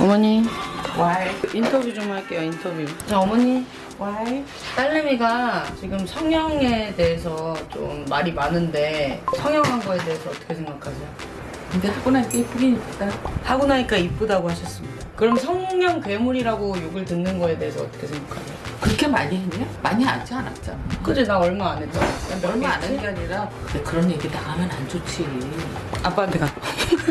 어머니 Why? 인터뷰 좀 할게요 인터뷰 자 어머니 Why? 딸내미가 지금 성형에 대해서 좀 말이 많은데 성형한 거에 대해서 어떻게 생각하세요? 근데 하고 나니까 이쁘긴 이쁘다. 하고 나니까 이쁘다고 하셨습니다 그럼 성형 괴물이라고 욕을 듣는 거에 대해서 어떻게 생각하세요? 그렇게 많이 했냐? 많이 하지 않았잖아. 그지 나 얼마 안 했잖아 얼마 안 한 게 아니라 그런 얘기 나가면 안 좋지. 아빠한테 가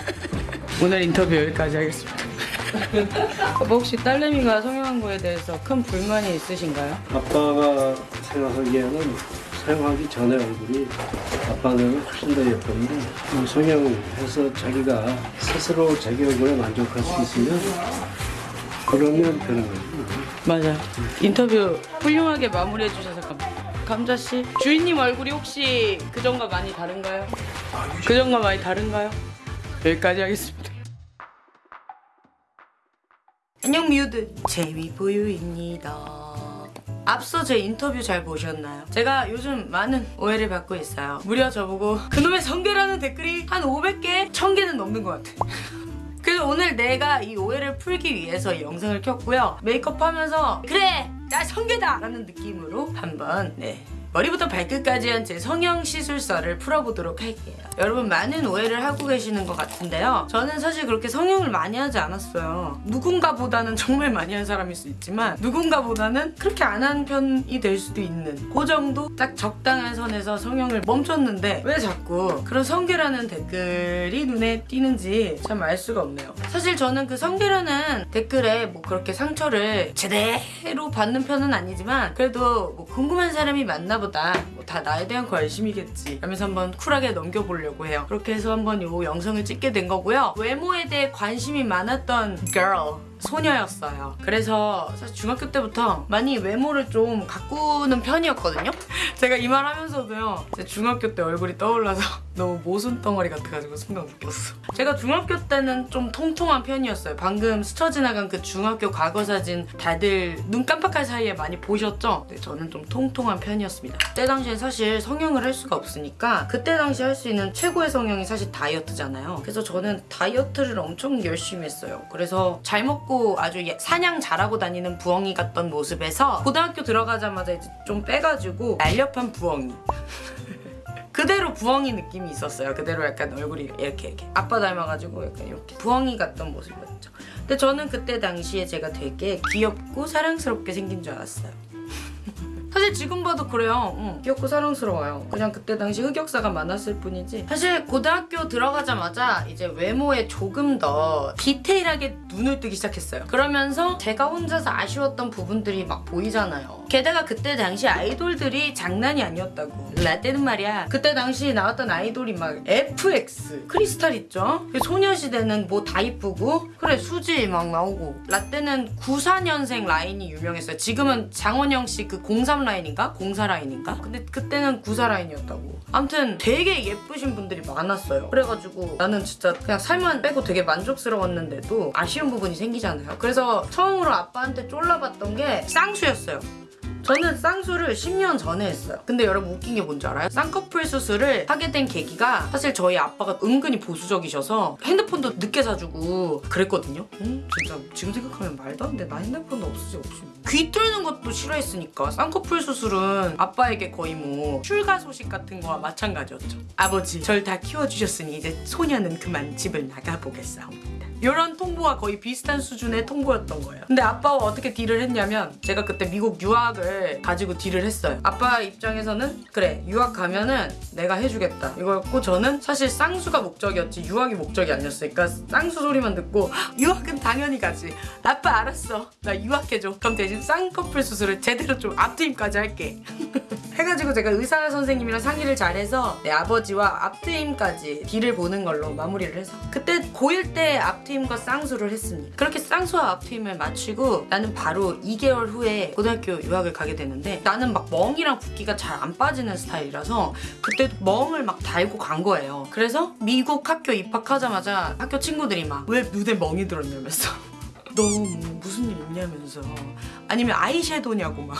오늘 인터뷰 여기까지 하겠습니다 아빠 혹시 딸내미가 성형한 거에 대해서 큰 불만이 있으신가요? 아빠가 생각하기에는 사용하기 전에 얼굴이 아빠는 훨씬 더 예뻤는데 뭐 성형해서 자기가 스스로 자기 얼굴에 만족할 수 있으면 그러면 되는 거지. 맞아요. 인터뷰 훌륭하게 마무리해 주셔서 감사합니다. 감자 씨, 주인님 얼굴이 혹시 그전과 많이 다른가요? 그전과 많이 다른가요? 여기까지 하겠습니다. 안녕 미우들 재미보유입니다. 앞서 제 인터뷰 잘 보셨나요? 제가 요즘 많은 오해를 받고 있어요. 무려 저보고 그놈의 성계라는 댓글이 한 500개, 1000개는 넘는 것 같아. 그래서 오늘 내가 이 오해를 풀기 위해서 이 영상을 켰고요. 메이크업 하면서 그래! 나 성계다! 라는 느낌으로 한번 네 머리부터 발끝까지 한 제 성형 시술서를 풀어보도록 할게요. 여러분 많은 오해를 하고 계시는 것 같은데요. 저는 사실 그렇게 성형을 많이 하지 않았어요. 누군가보다는 정말 많이 한 사람일 수 있지만 누군가보다는 그렇게 안 한 편이 될 수도 있는 그 정도 딱 적당한 선에서 성형을 멈췄는데 왜 자꾸 그런 성계라는 댓글이 눈에 띄는지 참 알 수가 없네요. 사실 저는 그 성계라는 댓글에 뭐 그렇게 상처를 제대로 받는 편은 아니지만 그래도 뭐 궁금한 사람이 많나 보다 뭐 다 나에 대한 관심이겠지 하면서 한번 쿨하게 넘겨보려고 해요. 그렇게 해서 한번 이 영상을 찍게 된 거고요. 외모에 대해 관심이 많았던 girl 소녀였어요. 그래서 사실 중학교 때부터 많이 외모를 좀 가꾸는 편이었거든요. 제가 이 말 하면서도요. 제 중학교 때 얼굴이 떠올라서 너무 모순 덩어리 같아가지고 순간 웃겼어. 제가 중학교 때는 좀 통통한 편이었어요. 방금 스쳐 지나간 그 중학교 과거 사진 다들 눈 깜빡할 사이에 많이 보셨죠? 네, 저는 좀 통통한 편이었습니다. 그때 당시엔 사실 성형을 할 수가 없으니까 그때 당시 할 수 있는 최고의 성형이 사실 다이어트잖아요. 그래서 저는 다이어트를 엄청 열심히 했어요. 그래서 잘 먹고 아주 예- 사냥 잘하고 다니는 부엉이 같던 모습에서 고등학교 들어가자마자 이제 좀 빼가지고 날렵한 부엉이. 그대로 부엉이 느낌이 있었어요. 그대로 약간 얼굴이 이렇게 이렇게 아빠 닮아가지고 약간 이렇게 부엉이 같던 모습이었죠. 근데 저는 그때 당시에 제가 되게 귀엽고 사랑스럽게 생긴 줄 알았어요. 사실 지금 봐도 그래요. 응, 귀엽고 사랑스러워요. 그냥 그때 당시 흑역사가 많았을 뿐이지. 사실 고등학교 들어가자마자 이제 외모에 조금 더 디테일하게 눈을 뜨기 시작했어요. 그러면서 제가 혼자서 아쉬웠던 부분들이 막 보이잖아요. 게다가 그때 당시 아이돌들이 장난이 아니었다고. 라떼는 말이야. 그때 당시 나왔던 아이돌이 막 FX, 크리스탈 있죠? 그 소녀시대는 뭐 다 이쁘고 그래 수지 막 나오고 라떼는 94년생 라인이 유명했어요. 지금은 장원영 씨 그 03 라인인가? 04 라인인가? 근데 그때는 94 라인이었다고. 아무튼 되게 예쁘신 분들이 많았어요. 그래가지고 나는 진짜 그냥 살만 빼고 되게 만족스러웠는데도 아쉬운 부분이 생기잖아요. 그래서 처음으로 아빠한테 쫄라봤던 게 쌍수였어요. 저는 쌍수를 10년 전에 했어요. 근데 여러분 웃긴 게 뭔지 알아요? 쌍꺼풀 수술을 하게 된 계기가 사실 저희 아빠가 은근히 보수적이셔서 핸드폰도 늦게 사주고 그랬거든요. 음, 진짜 지금 생각하면 말도 안 돼. 나 핸드폰도 없으지 없이. 귀 뚫는 것도 싫어했으니까 쌍꺼풀 수술은 아빠에게 거의 뭐 출가 소식 같은 거와 마찬가지였죠. 아버지, 절 다 키워주셨으니 이제 소녀는 그만 집을 나가보겠사옵니다. 이런 통보와 거의 비슷한 수준의 통보였던 거예요. 근데 아빠와 어떻게 딜을 했냐면 제가 그때 미국 유학을 가지고 딜을 했어요. 아빠 입장에서는 그래 유학 가면은 내가 해주겠다 이거였고 저는 사실 쌍수가 목적이었지 유학이 목적이 아니었으니까 쌍수 소리만 듣고 "헉, 유학은 당연히 가지. 아빠 알았어. 나 유학해줘. 그럼 대신 쌍꺼풀 수술을 제대로 좀 앞트임까지 할게. 해가지고 제가 의사 선생님이랑 상의를 잘해서 내 아버지와 앞트임까지 딜을 보는 걸로 마무리를 해서 그때 고1 때 앞 트임과 쌍수를 했습니다. 그렇게 쌍수와 앞트임을 마치고 나는 바로 2개월 후에 고등학교 유학을 가게 되는데 나는 막 멍이랑 붓기가 잘 안 빠지는 스타일이라서 그때 멍을 막 달고 간 거예요. 그래서 미국 학교 입학하자마자 학교 친구들이 막 왜 눈에 멍이 들었냐면서 너 무슨 일 있냐면서 아니면 아이섀도냐고 막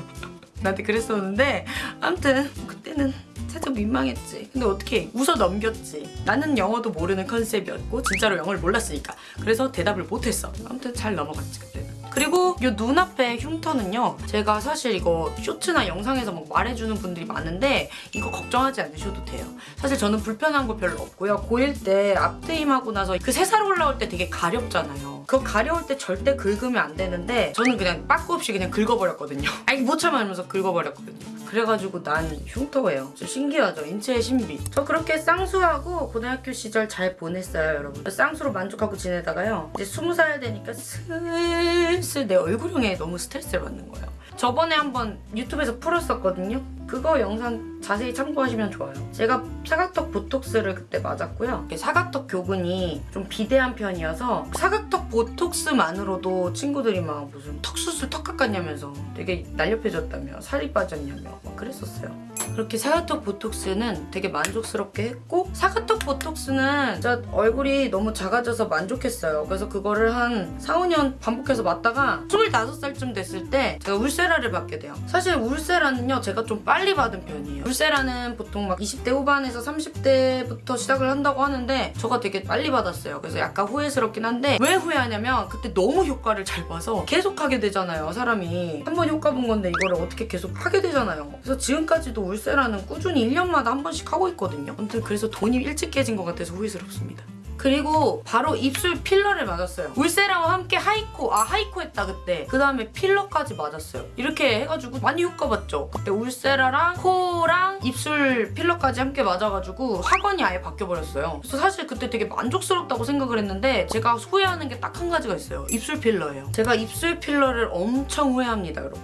나한테 그랬었는데 아무튼 그때는 살짝 민망했지. 근데 어떻게 웃어 넘겼지. 나는 영어도 모르는 컨셉이었고 진짜로 영어를 몰랐으니까. 그래서 대답을 못했어. 아무튼 잘 넘어갔지 그때는. 그리고 이 눈앞에 흉터는요 제가 사실 이거 쇼츠나 영상에서 막 말해주는 분들이 많은데 이거 걱정하지 않으셔도 돼요. 사실 저는 불편한 거 별로 없고요. 고1 때 앞트임하고 나서 그세살 올라올 때 되게 가렵잖아요. 그거 가려울 때 절대 긁으면 안 되는데 저는 그냥 빠꾸 없이 그냥 긁어버렸거든요. 아니 못 참으면서 긁어버렸거든요. 그래가지고 난 흉터예요. 진짜 신기하죠? 인체의 신비. 저 그렇게 쌍수하고 고등학교 시절 잘 보냈어요 여러분. 쌍수로 만족하고 지내다가요 이제 스무 살 되니까 슬 슬내 얼굴형에 너무 스트레스를 받는 거예요. 저번에 한번 유튜브에서 풀었었거든요 그거 영상 자세히 참고하시면 좋아요 제가 사각턱 보톡스를 그때 맞았고요 사각턱 교근이 좀 비대한 편이어서 사각턱 보톡스만으로도 친구들이 막 무슨 턱 수술 턱 깎았냐면서 되게 날렵해졌다며 살이 빠졌냐며 막 그랬었어요 그렇게 사각턱 보톡스는 되게 만족스럽게 했고 사각턱 보톡스는 진짜 얼굴이 너무 작아져서 만족했어요. 그래서 그거를 한 4, 5년 반복해서 맞다가 25살쯤 됐을 때 제가 울세라를 받게 돼요. 사실 울세라는요 제가 좀 빨리 받은 편이에요. 울세라는 보통 막 20대 후반에서 30대부터 시작을 한다고 하는데 저가 되게 빨리 받았어요. 그래서 약간 후회스럽긴 한데 왜 후회하냐면 그때 너무 효과를 잘 봐서 계속 하게 되잖아요. 사람이 한 번 효과 본 건데 이거를 어떻게 계속 하게 되잖아요. 그래서 지금까지도 울세라는 꾸준히 1년마다 한 번씩 하고 있거든요. 아무튼 그래서 돈이 일찍 깨진 것 같아서 후회스럽습니다. 그리고 바로 입술 필러를 맞았어요. 울세라와 함께 하이코, 아 하이코 했다 그때. 그 다음에 필러까지 맞았어요. 이렇게 해가지고 많이 효과 봤죠. 그때 울세라랑 코랑 입술 필러까지 함께 맞아가지고 학원이 아예 바뀌어버렸어요. 그래서 사실 그때 되게 만족스럽다고 생각을 했는데 제가 후회하는 게 딱 한 가지가 있어요. 입술 필러예요. 제가 입술 필러를 엄청 후회합니다, 여러분.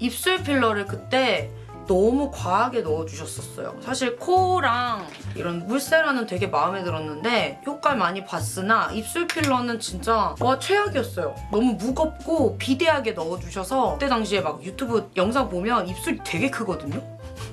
입술 필러를 그때 너무 과하게 넣어주셨었어요. 사실 코랑 이런 울세라는 되게 마음에 들었는데 효과를 많이 봤으나 입술 필러는 진짜 와 최악이었어요. 너무 무겁고 비대하게 넣어주셔서 그때 당시에 막 유튜브 영상 보면 입술이 되게 크거든요.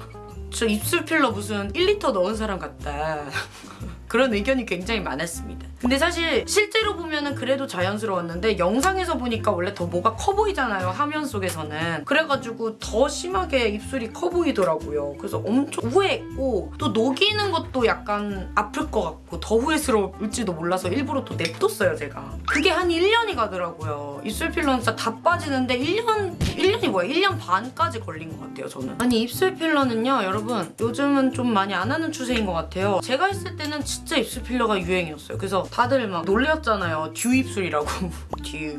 저 입술 필러 무슨 1리터 넣은 사람 같다. 그런 의견이 굉장히 많았습니다. 근데 사실 실제로 보면은 그래도 자연스러웠는데 영상에서 보니까 원래 더 뭐가 커 보이잖아요. 화면 속에서는. 그래가지고 더 심하게 입술이 커 보이더라고요. 그래서 엄청 후회했고 또 녹이는 것도 약간 아플 것 같고 더 후회스러울지도 몰라서 일부러 또 냅뒀어요 제가. 그게 한 1년이 가더라고요. 입술 필러는 진짜 다 빠지는데 1년 1년이 뭐야? 1년 반까지 걸린 것 같아요 저는. 아니 입술 필러는요 여러분 요즘은 좀 많이 안 하는 추세인 것 같아요. 제가 했을 때는 진짜 입술 필러가 유행이었어요. 그래서 다들 막 놀렸잖아요. 듀 입술이라고. 듀.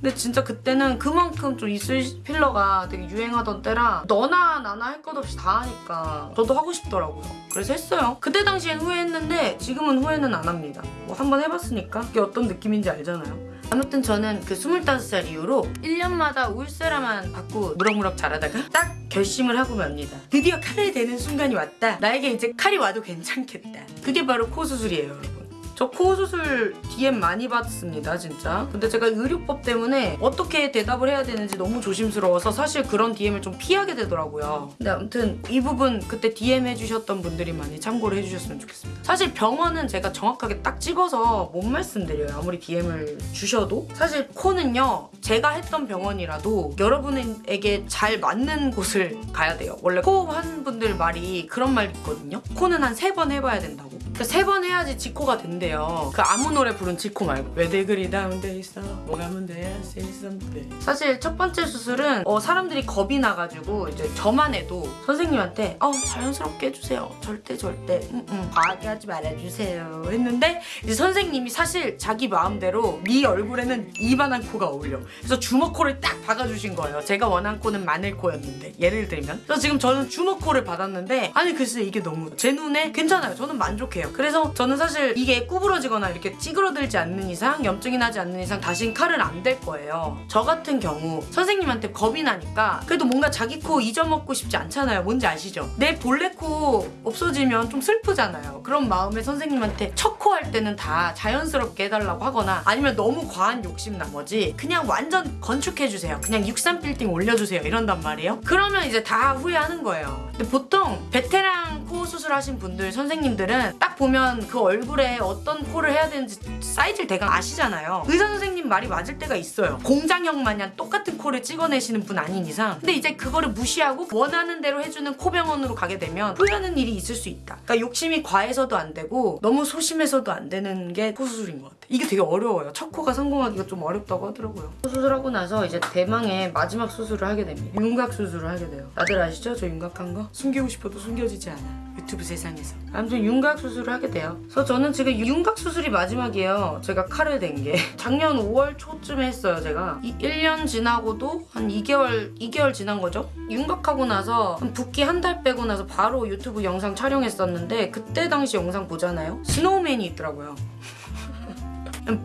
근데 진짜 그때는 그만큼 좀 입술 필러가 되게 유행하던 때라 너나 나나 할 것 없이 다 하니까 저도 하고 싶더라고요. 그래서 했어요. 그때 당시엔 후회했는데 지금은 후회는 안 합니다. 뭐 한번 해봤으니까 이게 어떤 느낌인지 알잖아요. 아무튼 저는 그 25살 이후로 1년마다 울세라만 받고 무럭무럭 자라다가 딱 결심을 하고 맙니다. 드디어 칼을 대는 순간이 왔다. 나에게 이제 칼이 와도 괜찮겠다. 그게 바로 코 수술이에요, 여러분. 저 코 수술 DM 많이 받습니다 진짜. 근데 제가 의료법 때문에 어떻게 대답을 해야 되는지 너무 조심스러워서 사실 그런 DM을 좀 피하게 되더라고요. 근데 아무튼 이 부분 그때 DM 해주셨던 분들이 많이 참고를 해주셨으면 좋겠습니다. 사실 병원은 제가 정확하게 딱 찍어서 못 말씀드려요 아무리 DM을 주셔도. 사실 코는요 제가 했던 병원이라도 여러분에게 잘 맞는 곳을 가야 돼요. 원래 코 한 분들 말이 그런 말 있거든요. 코는 한 세 번 해봐야 된다고 세 번 해야지 지코가 된대요. 그 아무 노래 부른 지코 말고 왜내 글이 다운돼 있어? 뭐가 문제야? Say something. 사실 첫 번째 수술은 어, 사람들이 겁이 나가지고 이제 저만 해도 선생님한테 어 자연스럽게 해주세요. 절대 절대 음, 음, 과하게 하지 말아주세요 했는데 이제 선생님이 사실 자기 마음대로 네 얼굴에는 이만한 코가 어울려. 그래서 주먹코를 딱 박아주신 거예요. 제가 원한 코는 마늘코였는데 예를 들면 그래서 지금 저는 주먹코를 받았는데 아니 글쎄 이게 너무 제 눈에 괜찮아요. 저는 만족해요. 그래서 저는 사실 이게 구부러지거나 이렇게 찌그러들지 않는 이상 염증이 나지 않는 이상 다신 칼은 안 댈 거예요. 저 같은 경우 선생님한테 겁이 나니까 그래도 뭔가 자기 코 잃어먹고 싶지 않잖아요. 뭔지 아시죠? 내 본래 코 없어지면 좀 슬프잖아요. 그런 마음에 선생님한테 첫코할 때는 다 자연스럽게 해달라고 하거나 아니면 너무 과한 욕심 나머지 그냥 완전 건축해주세요. 그냥 63 빌딩 올려주세요. 이런단 말이에요. 그러면 이제 다 후회하는 거예요. 근데 보통 베테랑 코 수술하신 분들 선생님들은 딱 보면 그 얼굴에 어떤 코를 해야 되는지 사이즈를 대강 아시잖아요. 의사 선생님 말이 맞을 때가 있어요. 공장형 마냥 똑같은 코를 찍어내시는 분 아닌 이상. 근데 이제 그거를 무시하고 원하는 대로 해주는 코병원으로 가게 되면 후회하는 일이 있을 수 있다. 그러니까 욕심이 과해서도 안 되고 너무 소심해서도 안 되는 게 코 수술인 것 같아. 이게 되게 어려워요. 첫 코가 성공하기가 좀 어렵다고 하더라고요. 코 수술하고 나서 이제 대망의 마지막 수술을 하게 됩니다. 윤곽 수술을 하게 돼요. 다들 아시죠? 저 윤곽한 거? 숨기고 싶어도 숨겨지지 않아. 유튜브 세상에서. 아무튼 윤곽 수술을 하게 돼요. 그래서 저는 지금 윤곽 수술이 마지막이에요. 제가 칼을 댄 게. 작년 5월 초쯤에 했어요, 제가. 이 1년 지나고도 한 2개월, 2개월 지난 거죠? 윤곽하고 나서 한 붓기 한 달 빼고 나서 바로 유튜브 영상 촬영했었는데 그때 당시 영상 보잖아요? snowman이 있더라고요.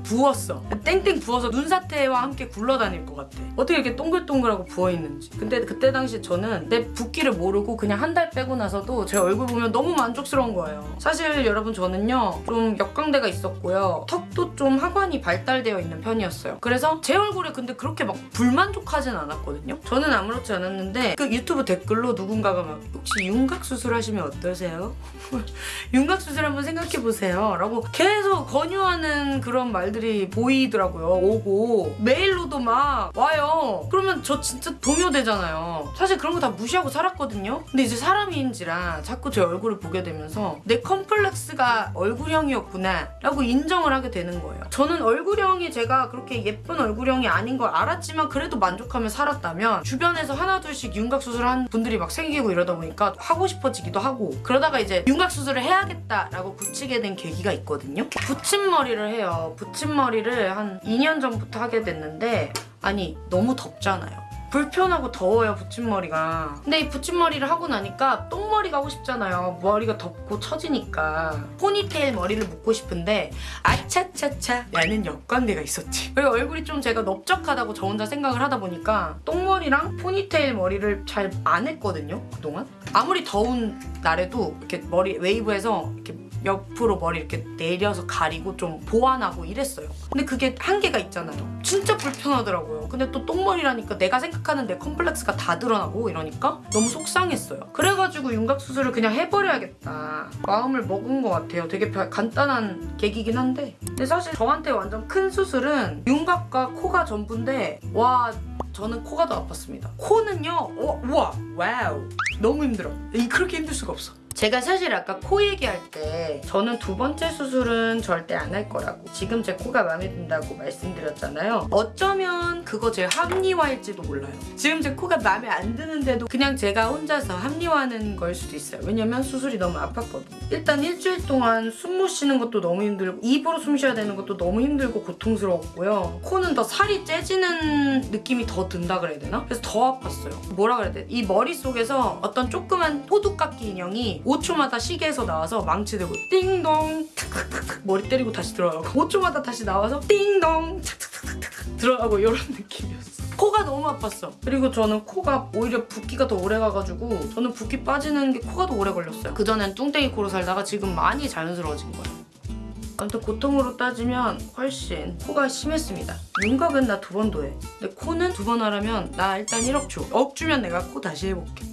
부었어. 땡땡 부어서 눈사태와 함께 굴러다닐 것 같아. 어떻게 이렇게 동글동글하고 부어있는지. 근데 그때 당시 저는 내 붓기를 모르고 그냥 한 달 빼고 나서도 제 얼굴 보면 너무 만족스러운 거예요. 사실 여러분 저는요 좀 역광대가 있었고요. 턱도 좀 하관이 발달되어 있는 편이었어요. 그래서 제 얼굴에 근데 그렇게 막 불만족하진 않았거든요. 저는 아무렇지 않았는데 그 유튜브 댓글로 누군가가 막 혹시 윤곽 수술하시면 어떠세요? 윤곽 수술 한번 생각해 보세요. 라고 계속 권유하는 그런 말들이 보이더라고요. 오고 메일로도 막 와요. 그러면 저 진짜 동요되잖아요. 사실 그런 거 다 무시하고 살았거든요. 근데 이제 사람인지라 자꾸 제 얼굴을 보게 되면서 내 컴플렉스가 얼굴형이었구나 라고 인정을 하게 되는 거예요. 저는 얼굴형이 제가 그렇게 예쁜 얼굴형이 아닌 걸 알았지만 그래도 만족하며 살았다면 주변에서 하나 둘씩 윤곽 수술한 분들이 막 생기고 이러다 보니까 하고 싶어지기도 하고 그러다가 이제 윤곽 수술을 해야겠다라고 굳히게 된 계기가 있거든요. 붙임머리를 해요. 붙임머리를 한 2년 전부터 하게 됐는데 아니 너무 덥잖아요. 불편하고 더워요 붙임머리가. 근데 이 붙임머리를 하고 나니까 똥머리가 하고 싶잖아요. 머리가 덥고 처지니까. 포니테일 머리를 묶고 싶은데 아차차차 라는 역광대가 있었지. 그리고 얼굴이 좀 제가 넓적하다고 저 혼자 생각을 하다 보니까 똥머리랑 포니테일 머리를 잘 안 했거든요 그동안. 아무리 더운 날에도 이렇게 머리 웨이브해서 이렇게 옆으로 머리 이렇게 내려서 가리고 좀 보완하고 이랬어요. 근데 그게 한계가 있잖아요. 진짜 불편하더라고요. 근데 또 똥머리라니까 내가 생각하는 내 컴플렉스가 다 드러나고 이러니까 너무 속상했어요. 그래가지고 윤곽 수술을 그냥 해버려야겠다. 마음을 먹은 것 같아요. 되게 별- 간단한 계기긴 한데. 근데 사실 저한테 완전 큰 수술은 윤곽과 코가 전부인데 와 저는 코가 더 아팠습니다. 코는요, 어, 우와, wow, 너무 힘들어. 이 그렇게 힘들 수가 없어. 제가 사실 아까 코 얘기할 때 저는 두 번째 수술은 절대 안 할 거라고 지금 제 코가 마음에 든다고 말씀드렸잖아요. 어쩌면 그거 제 합리화일지도 몰라요. 지금 제 코가 마음에 안 드는데도 그냥 제가 혼자서 합리화하는 걸 수도 있어요. 왜냐면 수술이 너무 아팠거든요. 일단 일주일 동안 숨 못 쉬는 것도 너무 힘들고 입으로 숨 쉬어야 되는 것도 너무 힘들고 고통스러웠고요. 코는 더 살이 째지는 느낌이 더 든다 그래야 되나? 그래서 더 아팠어요. 뭐라 그래야 돼? 이 머릿속에서 어떤 조그만 호두깎이 인형이 5초마다 시계에서 나와서 망치 들고 띵동 탁탁탁탁 머리 때리고 다시 들어가고 5초마다 다시 나와서 띵동 탁탁탁탁 들어가고 이런 느낌이었어 코가 너무 아팠어 그리고 저는 코가 오히려 붓기가 더 오래 가가지고 저는 붓기 빠지는 게 코가 더 오래 걸렸어요 그전엔 뚱땡이 코로 살다가 지금 많이 자연스러워진 거예요 아무튼 고통으로 따지면 훨씬 코가 심했습니다. 윤곽은 나 두 번도 해. 근데 코는 두 번 하려면 나 일단 1억 줘. 억 주면 내가 코 다시 해볼게.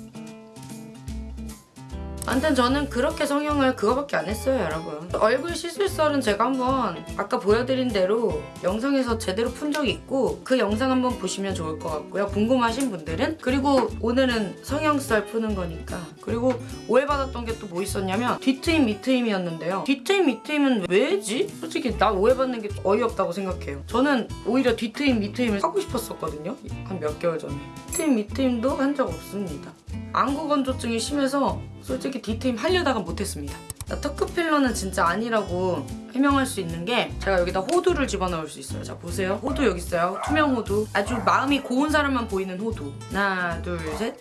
아무튼 저는 그렇게 성형을 그거밖에 안 했어요 여러분. 얼굴 시술설은 제가 한번 아까 보여드린 대로 영상에서 제대로 푼 적이 있고 그 영상 한번 보시면 좋을 것 같고요. 궁금하신 분들은. 그리고 오늘은 성형설 푸는 거니까. 그리고 오해받았던 게 또 뭐 있었냐면 뒤트임 밑트임이었는데요. 뒤트임 밑트임은 왜지? 솔직히 나 오해받는 게 어이없다고 생각해요. 저는 오히려 뒤트임 밑트임을 하고 싶었었거든요. 한 몇 개월 전에. 뒤트임 밑트임도 한 적 없습니다 안구 건조증이 심해서 솔직히 뒤트임 하려다가 못했습니다. 나 턱 필러는 진짜 아니라고 해명할 수 있는 게 제가 여기다 호두를 집어넣을 수 있어요. 자 보세요. 호두 여기 있어요. 투명 호두. 아주 마음이 고운 사람만 보이는 호두. 하나 둘 셋.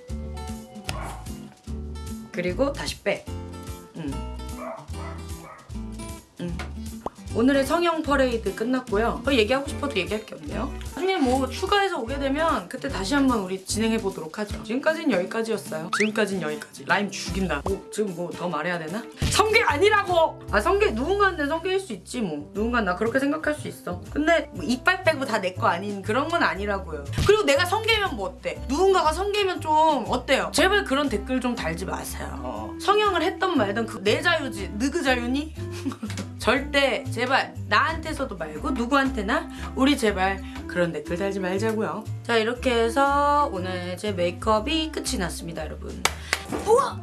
그리고 다시 빼. 음. 음. 오늘의 성형 퍼레이드 끝났고요. 더 얘기하고 싶어도 얘기할 게 없네요. 나중에 뭐 추가해서 오게 되면 그때 다시 한번 우리 진행해 보도록 하죠. 지금까지는 여기까지였어요. 지금까지는 여기까지. 라임 죽인다. 뭐 지금 뭐 더 말해야 되나? 성게 아니라고! 아 성게 누군가는 성게일 수 있지 뭐. 누군가 나 그렇게 생각할 수 있어. 근데 뭐 이빨 빼고 다 내 거 아닌 그런 건 아니라고요. 그리고 내가 성게면 뭐 어때? 누군가가 성게면 좀 어때요? 제발 그런 댓글 좀 달지 마세요. 성형을 했던 말든 그 내 자유지. 느그 자유니? 절대 제발 나한테서도 말고 누구한테나 우리 제발 그런 댓글 달지 말자고요. 자 이렇게 해서 오늘 제 메이크업이 끝이 났습니다 여러분. 우와!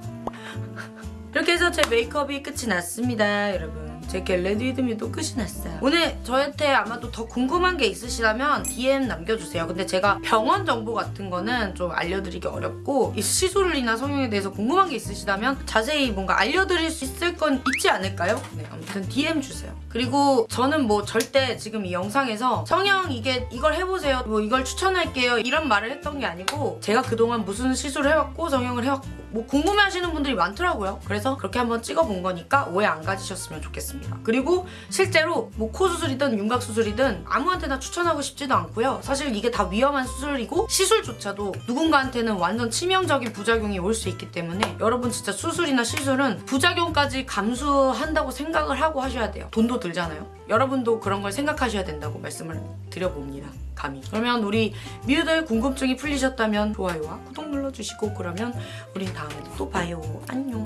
이렇게 해서 제 메이크업이 끝이 났습니다 여러분. 제 Get Ready With Me도 끝이 났어요. 오늘 저한테 아마도 더 궁금한 게 있으시다면 DM 남겨주세요. 근데 제가 병원 정보 같은 거는 좀 알려드리기 어렵고 이 시술이나 성형에 대해서 궁금한 게 있으시다면 자세히 뭔가 알려드릴 수 있을 건 있지 않을까요? 네, 아무튼 DM 주세요. 그리고 저는 뭐 절대 지금 이 영상에서 성형 이게 이걸 해보세요. 뭐 이걸 추천할게요. 이런 말을 했던 게 아니고 제가 그동안 무슨 시술을 해왔고 성형을 해왔고 뭐 궁금해하시는 분들이 많더라고요. 그래서 그렇게 한번 찍어본 거니까 오해 안 가지셨으면 좋겠습니다. 그리고 실제로 뭐 코 수술이든 윤곽 수술이든 아무한테나 추천하고 싶지도 않고요. 사실 이게 다 위험한 수술이고 시술조차도 누군가한테는 완전 치명적인 부작용이 올 수 있기 때문에 여러분 진짜 수술이나 시술은 부작용까지 감수한다고 생각을 하고 하셔야 돼요. 돈도 들잖아요. 여러분도 그런 걸 생각하셔야 된다고 말씀을 드려봅니다. 감히. 그러면 우리 미우들 궁금증이 풀리셨다면 좋아요와 구독 눌러주시고 그러면 우린 다음에도 또 봐요. 안녕.